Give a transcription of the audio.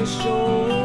the shore.